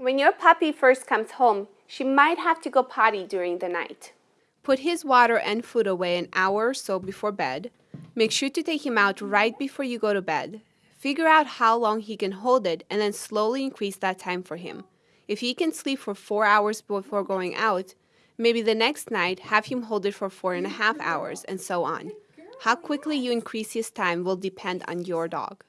When your puppy first comes home, she might have to go potty during the night. Put his water and food away an hour or so before bed. Make sure to take him out right before you go to bed. Figure out how long he can hold it and then slowly increase that time for him. If he can sleep for four hours before going out, maybe the next night have him hold it for four and a half hours, and so on. How quickly you increase his time will depend on your dog.